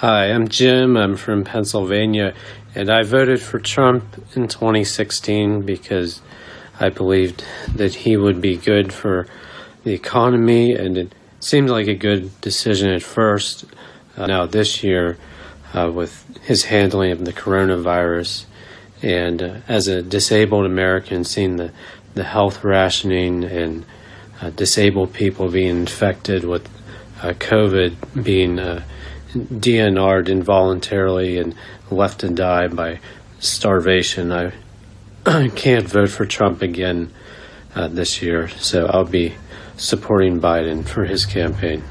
Hi, I'm Jim. I'm from Pennsylvania, and I voted for Trump in 2016 because I believed that he would be good for the economy, and it seemed like a good decision at first. Uh, now, this year, uh, with his handling of the coronavirus, and uh, as a disabled American, seeing the, the health rationing and uh, disabled people being infected with uh, COVID being uh, DNR'd involuntarily and left to die by starvation. I, I can't vote for Trump again uh, this year, so I'll be supporting Biden for his campaign.